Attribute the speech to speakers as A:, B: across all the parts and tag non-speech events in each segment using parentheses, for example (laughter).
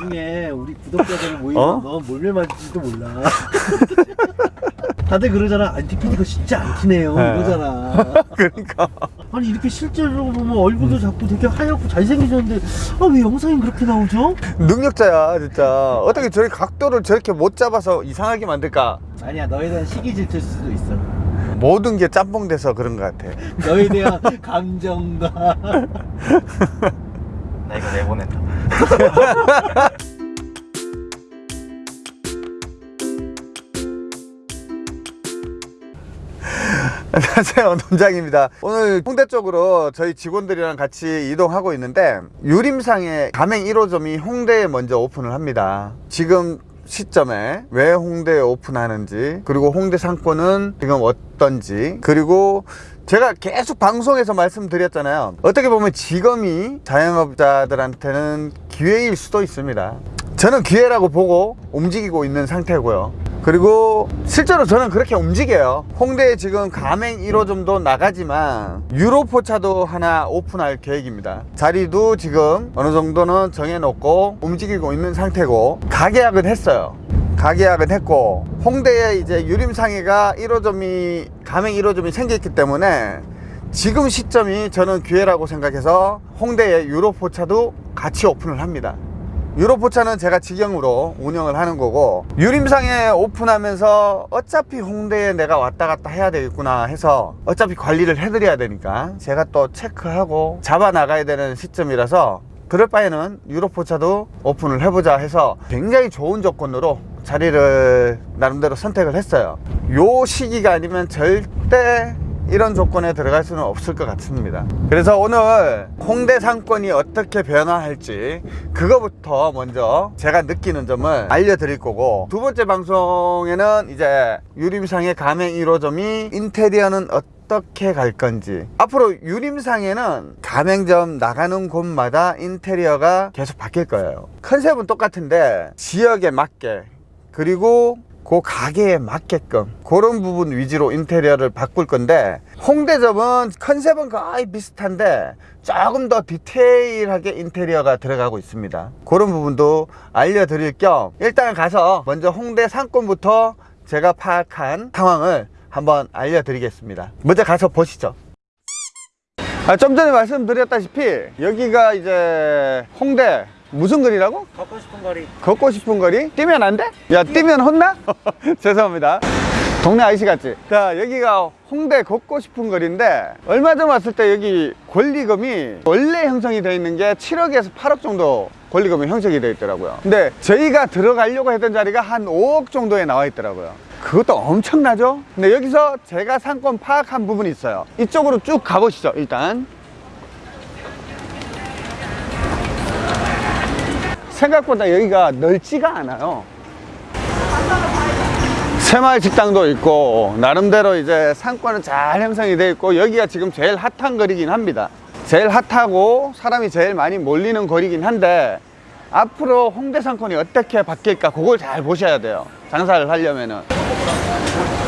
A: 나중에 우리 구독자들 모이면
B: 어?
A: 너 몰래 맞을지도 몰라. 다들 그러잖아. 안티 PD가 진짜 안 티네요.
B: 네.
A: 이러잖아. (laughs)
B: 그러니까
A: 아니 이렇게 실제로 보면 얼굴도 자꾸 되게 하얗고 잘생기셨는데 아 왜 영상이 그렇게 나오죠?
B: 능력자야 진짜 어떻게 저리 각도를 저렇게 못 잡아서 이상하게 만들까
A: 아니야 너에 대한 시기 질투일 수도 있어.
B: 모든 게 짬뽕 돼서 그런 것 같아
A: 너에 대한 감정과 (laughs)
C: 나 이거 내보낸다.
B: 안녕하세요. 논장입니다. 오늘 홍대 쪽으로 저희 직원들이랑 같이 이동하고 있는데 유림상의 가맹 1호점이 홍대에 먼저 오픈을 합니다. 지금 시점에 왜 홍대에 오픈하는지 그리고 홍대 상권은 지금 어떤지 그리고 제가 계속 방송에서 말씀드렸잖아요. 어떻게 보면 지금이 자영업자들한테는 기회일 수도 있습니다. 저는 기회라고 보고 움직이고 있는 상태고요 그리고 실제로 저는 그렇게 움직여요. 홍대에 지금 가맹 1호점도 나가지만 유로포차도 하나 오픈할 계획입니다. 자리도 지금 어느 정도는 정해놓고 움직이고 있는 상태고 가계약은 했어요. 가계약은 했고 홍대에 이제 유림상해가 1호점이 가맹 1호점이 생겼기 때문에 지금 시점이 저는 기회라고 생각해서 홍대에 유로포차도 같이 오픈을 합니다 유로포차는 제가 직영으로 운영을 하는 거고 유림상에 오픈하면서 어차피 홍대에 내가 왔다 갔다 해야 되겠구나 해서 어차피 관리를 해드려야 되니까 제가 또 체크하고 잡아 나가야 되는 시점이라서 그럴 바에는 유로포차도 오픈을 해보자 해서 굉장히 좋은 조건으로 자리를 나름대로 선택을 했어요. 요 시기가 아니면 절대 이런 조건에 들어갈 수는 없을 것 같습니다. 그래서 오늘 홍대 상권이 어떻게 변화할지 그거부터 먼저 제가 느끼는 점을 알려드릴 거고 두 번째 방송에는 이제 유림상의 가맹 1호점이 인테리어는 어떻게 갈 건지 앞으로 유림상에는 가맹점 나가는 곳마다 인테리어가 계속 바뀔 거예요. 컨셉은 똑같은데 지역에 맞게 그리고 그 가게에 맞게끔 그런 부분 위주로 인테리어를 바꿀 건데 홍대점은 컨셉은 거의 비슷한데 조금 더 디테일하게 인테리어가 들어가고 있습니다. 그런 부분도 알려드릴 겸 일단 가서 먼저 홍대 상권부터 제가 파악한 상황을 한번 알려드리겠습니다. 먼저 가서 보시죠. 아, 좀 전에 말씀드렸다시피 여기가 이제 홍대 무슨 거리라고?
A: 걷고 싶은 거리.
B: 걷고 싶은 거리? 뛰면 안 돼? 야 뛰면 혼나? (laughs) 죄송합니다 동네 아저씨 같지? 자 여기가 홍대 걷고 싶은 거리인데 얼마 전 왔을 때 여기 권리금이 원래 형성이 되어 있는 게 7억에서 8억 정도 권리금이 형성이 되어 있더라고요 근데 저희가 들어가려고 했던 자리가 한 5억 정도에 나와 있더라고요 그것도 엄청나죠? 근데 여기서 제가 상권 파악한 부분이 있어요 이쪽으로 쭉 가보시죠 일단 생각보다 여기가 넓지가 않아요. 새마을 식당도 있고 나름대로 이제 상권은 잘 형성이 되어 있고 여기가 지금 제일 핫한 거리긴 합니다. 제일 핫하고 사람이 제일 많이 몰리는 거리긴 한데 앞으로 홍대 상권이 어떻게 바뀔까 그걸 잘 보셔야 돼요. 장사를 하려면은.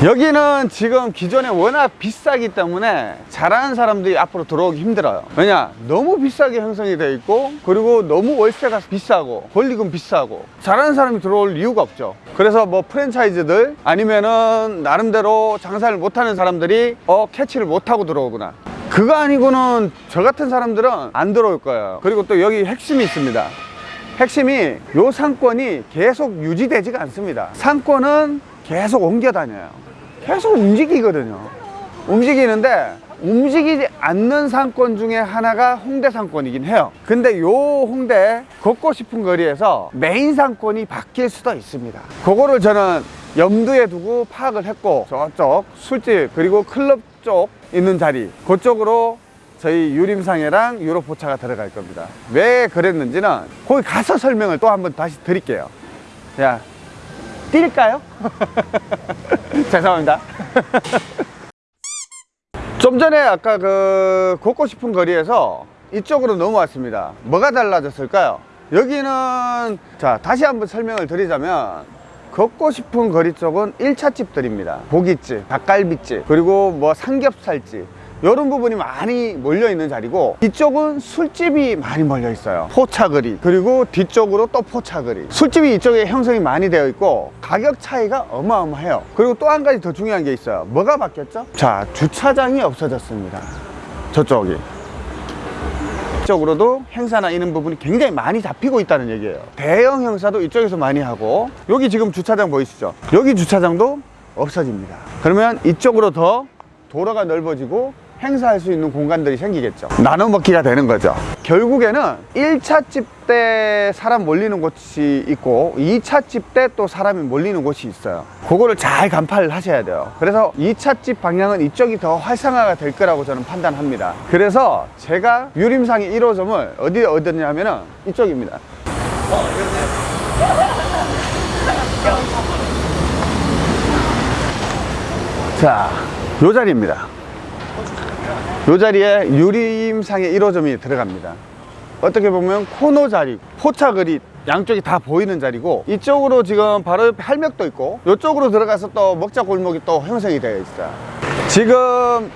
B: 여기는 지금 기존에 워낙 비싸기 때문에 잘하는 사람들이 앞으로 들어오기 힘들어요. 왜냐? 너무 비싸게 형성이 되어 있고 그리고 너무 월세가 비싸고 권리금 비싸고 잘하는 사람이 들어올 이유가 없죠. 그래서 뭐 프랜차이즈들 아니면은 나름대로 장사를 못하는 사람들이 어 캐치를 못하고 들어오구나. 그거 아니고는 저 같은 사람들은 안 들어올 거예요. 그리고 또 여기 핵심이 있습니다 핵심이 요 상권이 계속 유지되지가 않습니다. 상권은 계속 옮겨 다녀요. 계속 움직이거든요. 움직이는데 움직이지 않는 상권 중에 하나가 홍대 상권이긴 해요. 근데 요 홍대 걷고 싶은 거리에서 메인 상권이 바뀔 수도 있습니다. 그거를 저는 염두에 두고 파악을 했고 저쪽 술집 그리고 클럽 쪽 있는 자리 그쪽으로 저희 유림상해랑 유로포차가 들어갈 겁니다. 왜 그랬는지는 거기 가서 설명을 또 한번 다시 드릴게요. 자 뛸까요? (laughs) 죄송합니다. (laughs) 좀 전에 아까 그 걷고 싶은 거리에서 이쪽으로 넘어왔습니다. 뭐가 달라졌을까요? 여기는 자 다시 한번 설명을 드리자면 걷고 싶은 거리 쪽은 1차 집들입니다. 고깃집, 닭갈비집, 그리고 뭐 삼겹살집 이런 부분이 많이 몰려 있는 자리고 이쪽은 술집이 많이 몰려 있어요. 포차거리. 그리고 뒤쪽으로 또 포차거리. 술집이 이쪽에 형성이 많이 되어 있고 가격 차이가 어마어마해요. 그리고 또 한 가지 더 중요한 게 있어요. 뭐가 바뀌었죠? 자 주차장이 없어졌습니다. 저쪽이. 이쪽으로도 행사나 이런 부분이 굉장히 많이 잡히고 있다는 얘기예요. 대형 행사도 이쪽에서 많이 하고 여기 지금 주차장 보이시죠? 여기 주차장도 없어집니다. 그러면 이쪽으로 더 도로가 넓어지고 행사할 수 있는 공간들이 생기겠죠. 나눠 먹기가 되는 거죠. 결국에는 1차 집 때 사람 몰리는 곳이 있고 2차 집 때 또 사람이 몰리는 곳이 있어요. 그거를 잘 간파를 하셔야 돼요. 그래서 2차 집 방향은 이쪽이 더 활성화가 될 거라고 저는 판단합니다. 그래서 제가 유림상의 1호점을 어디에 얻었냐면 은 이쪽입니다. 자, 요 자리입니다. 요 자리에 유림상의 1호점이 들어갑니다. 어떻게 보면 코너 자리, 포차거리 양쪽이 다 보이는 자리고 이쪽으로 지금 바로 옆에 할맥도 있고 이쪽으로 들어가서 또 먹자 골목이 또 형성이 되어 있어요. 지금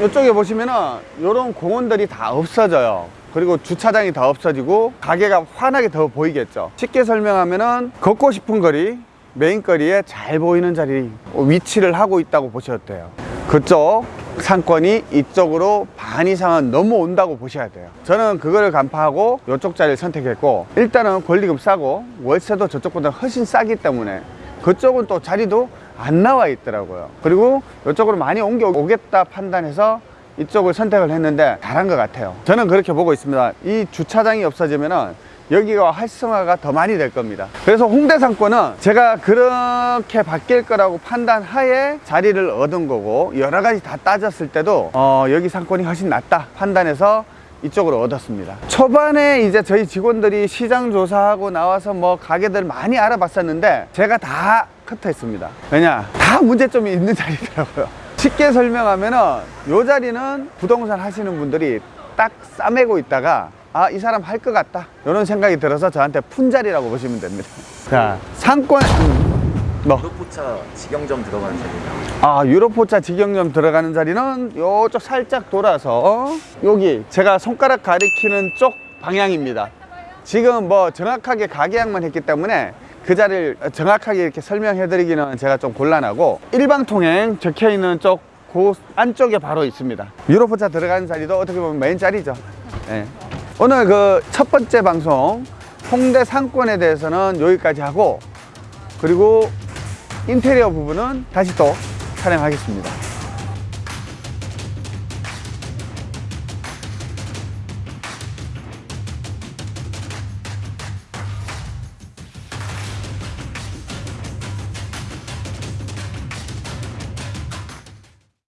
B: 이쪽에 보시면은 이런 공원들이 다 없어져요. 그리고 주차장이 다 없어지고 가게가 환하게 더 보이겠죠. 쉽게 설명하면은 걷고 싶은 거리, 메인거리에 잘 보이는 자리 위치를 하고 있다고 보셔도 돼요. 그쪽 상권이 이쪽으로 반 이상은 넘어온다고 보셔야 돼요. 저는 그거를 간파하고 이쪽 자리를 선택했고 일단은 권리금 싸고 월세도 저쪽보다 훨씬 싸기 때문에 그쪽은 또 자리도 안 나와 있더라고요. 그리고 이쪽으로 많이 옮겨 오겠다 판단해서 이쪽을 선택을 했는데 잘한 것 같아요. 저는 그렇게 보고 있습니다. 이 주차장이 없어지면은 여기가 활성화가 더 많이 될 겁니다. 그래서 홍대 상권은 제가 그렇게 바뀔 거라고 판단하에 자리를 얻은 거고 여러 가지 다 따졌을 때도 어, 여기 상권이 훨씬 낫다 판단해서 이쪽으로 얻었습니다. 초반에 이제 저희 직원들이 시장 조사하고 나와서 뭐 가게들 많이 알아봤었는데 제가 다 커트했습니다. 왜냐? 다 문제점이 있는 (laughs) 자리더라고요. 쉽게 설명하면은 요 자리는 부동산 하시는 분들이 딱 싸매고 있다가 아 이 사람 할 것 같다 이런 생각이 들어서 저한테 푼자리라고 보시면 됩니다 자 상권 음, 너.
C: 유로포차 직영점 들어가는 자리예요.
B: 아 유로포차 직영점 들어가는 자리는 요쪽 살짝 돌아서 여기 제가 손가락 가리키는 쪽 방향입니다 지금 뭐 정확하게 가게양만 했기 때문에 그 자리를 정확하게 이렇게 설명해 드리기는 제가 좀 곤란하고 일방통행 적혀 있는 쪽 그 안쪽에 바로 있습니다 유로포차 들어가는 자리도 어떻게 보면 메인 자리죠 예. 오늘 그 첫 번째 방송 홍대 상권에 대해서는 여기까지 하고 그리고 인테리어 부분은 다시 또 촬영하겠습니다